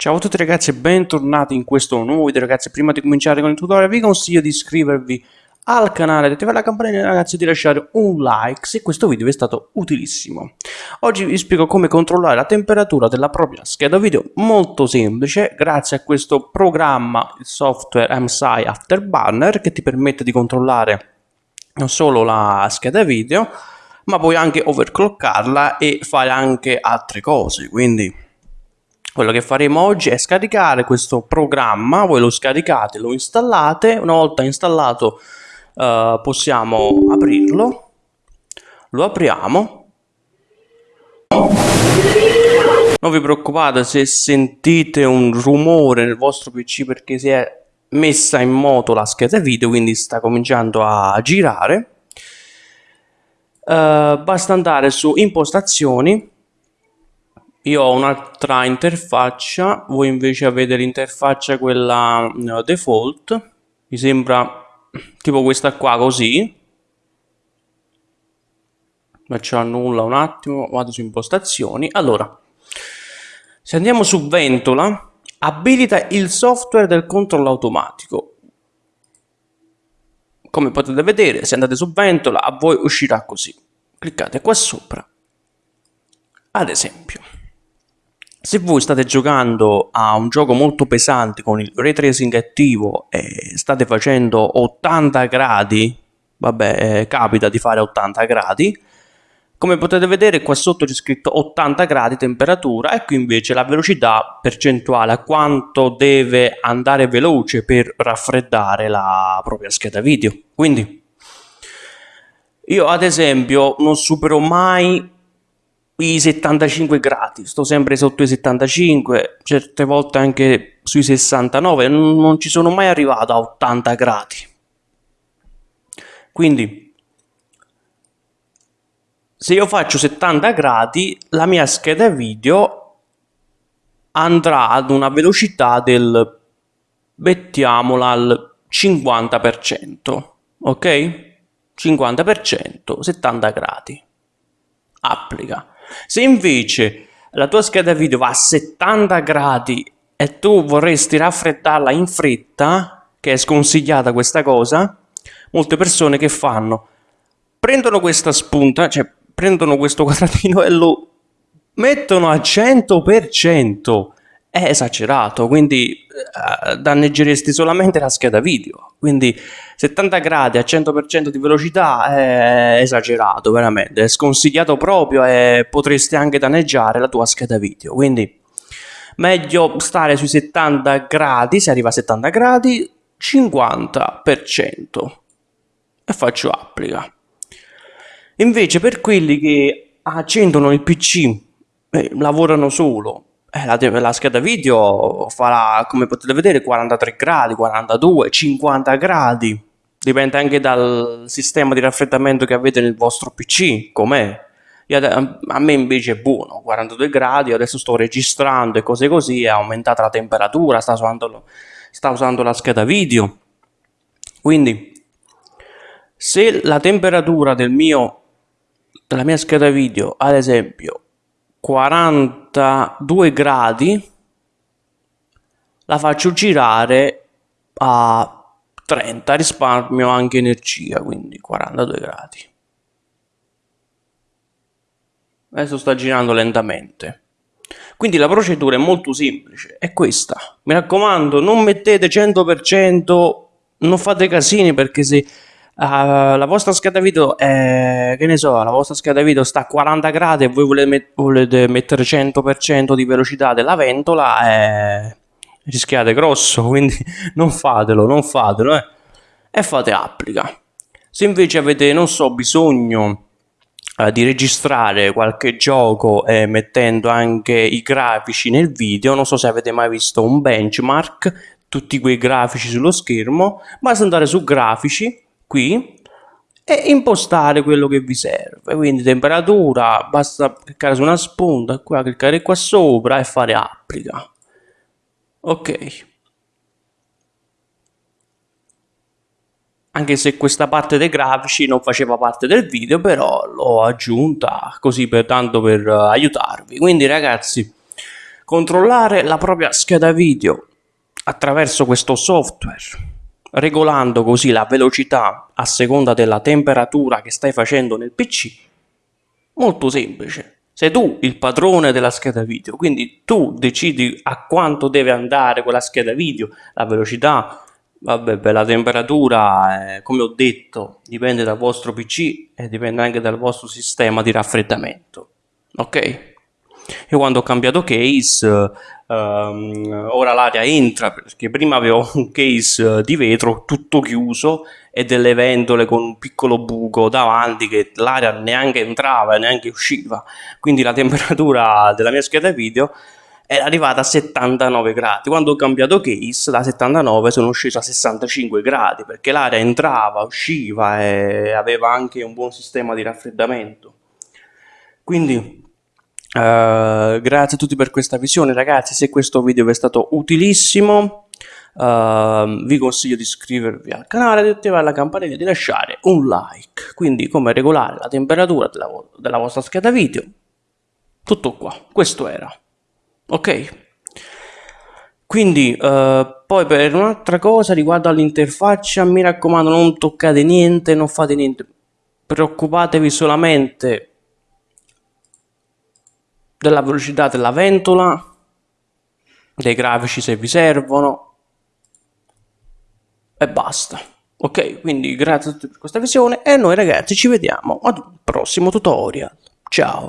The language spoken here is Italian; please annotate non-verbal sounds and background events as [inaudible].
Ciao a tutti ragazzi e bentornati in questo nuovo video ragazzi. Prima di cominciare con il tutorial vi consiglio di iscrivervi al canale, di attivare la campanella ragazzi e di lasciare un like se questo video vi è stato utilissimo. Oggi vi spiego come controllare la temperatura della propria scheda video molto semplice grazie a questo programma il software MSI Afterburner che ti permette di controllare non solo la scheda video ma puoi anche overclockarla e fare anche altre cose quindi quello che faremo oggi è scaricare questo programma, voi lo scaricate, lo installate, una volta installato uh, possiamo aprirlo, lo apriamo, non vi preoccupate se sentite un rumore nel vostro pc perché si è messa in moto la scheda video quindi sta cominciando a girare. Uh, basta andare su impostazioni io ho un'altra interfaccia voi invece avete l'interfaccia quella uh, default. Mi sembra tipo questa qua così. Faccio nulla un attimo vado su impostazioni. Allora se andiamo su ventola abilita il software del controllo automatico. Come potete vedere se andate su ventola a voi uscirà così. Cliccate qua sopra. Ad esempio se voi state giocando a un gioco molto pesante con il ray tracing attivo e state facendo 80 gradi, vabbè, eh, capita di fare 80 gradi, come potete vedere qua sotto c'è scritto 80 gradi temperatura e qui invece la velocità percentuale a quanto deve andare veloce per raffreddare la propria scheda video. Quindi io ad esempio non supero mai i 75 gradi, sto sempre sotto i 75, certe volte anche sui 69, non, ci sono mai arrivato a 80 gradi. Quindi, se io faccio 70 gradi, la mia scheda video andrà ad una velocità del, mettiamola al 50%, ok? 50%, 70 gradi. Applica. Se invece la tua scheda video va a 70 gradi e tu vorresti raffreddarla in fretta, che è sconsigliata questa cosa, molte persone che fanno? Prendono questa spunta, cioè prendono questo quadratino e lo mettono a 100%. È esagerato, quindi uh, danneggeresti solamente la scheda video. Quindi 70 gradi a 100% di velocità è esagerato, veramente, è sconsigliato proprio e potresti anche danneggiare la tua scheda video. Quindi meglio stare sui 70 gradi, se arriva a 70 gradi, 50% e faccio applica. Invece per quelli che accendono il PC, eh, lavorano solo eh, la, la, scheda video farà, come potete vedere, 43 gradi, 42, 50 gradi. Dipende anche dal sistema di raffreddamento che avete nel vostro PC, com'è. A me invece è buono, 42 gradi, adesso sto registrando e cose così, è aumentata la temperatura, sta usando, sta usando la scheda video. Quindi, se la temperatura del mio, della mia scheda video, ad esempio, 42 gradi la faccio girare a 30 risparmio anche energia quindi 42 gradi. Adesso sta girando lentamente. Quindi la procedura è molto semplice è questa. Mi raccomando non mettete 100% non fate casini perché se Uh, la vostra scheda video è, che ne so, la vostra scheda video sta a 40 gradi e voi volete, met volete mettere 100% di velocità della ventola e rischiate grosso, [laughs] quindi non fatelo, non fatelo, eh. E fate applica. Se invece avete, non so, bisogno di registrare qualche gioco e mettendo anche i grafici nel video, non so se avete mai visto un benchmark, tutti quei grafici sullo schermo, basta andare su grafici, qui e impostare quello che vi serve. Quindi temperatura basta cliccare su una spunta qua cliccare qua sopra e fare applica. Ok. Anche se questa parte dei grafici non faceva parte del video però l'ho aggiunta così per tanto per uh, aiutarvi. Quindi ragazzi controllare la propria scheda video attraverso questo software, regolando così la velocità a seconda della temperatura che stai facendo nel PC, molto semplice. Sei tu il padrone della scheda video, quindi tu decidi a quanto deve andare quella scheda video, la velocità, vabbè, la temperatura, eh, come ho detto, dipende dal vostro PC e dipende anche dal vostro sistema di raffreddamento. Ok? Io quando ho cambiato case, um, ora l'aria entra perché prima avevo un case di vetro tutto chiuso e delle ventole con un piccolo buco davanti che l'aria neanche entrava e neanche usciva. Quindi la temperatura [laughs] della mia scheda video era arrivata a 79 gradi. Quando ho cambiato case, da 79 sono sceso a 65 gradi perché l'aria entrava, usciva e aveva anche un buon sistema di raffreddamento. Quindi Uh, grazie a tutti per questa visione ragazzi, se questo video vi è stato utilissimo uh, vi consiglio di iscrivervi al canale, di attivare la campanella e di lasciare un like. Quindi come regolare la temperatura della, della vostra scheda video. Tutto qua, questo era. Ok? Quindi uh, poi per un'altra cosa riguardo all'interfaccia mi raccomando non toccate niente, non fate niente. Preoccupatevi solamente della velocità della ventola, dei grafici se vi servono e basta. Ok, quindi grazie a tutti per questa visione e noi ragazzi ci vediamo ad un prossimo tutorial. Ciao!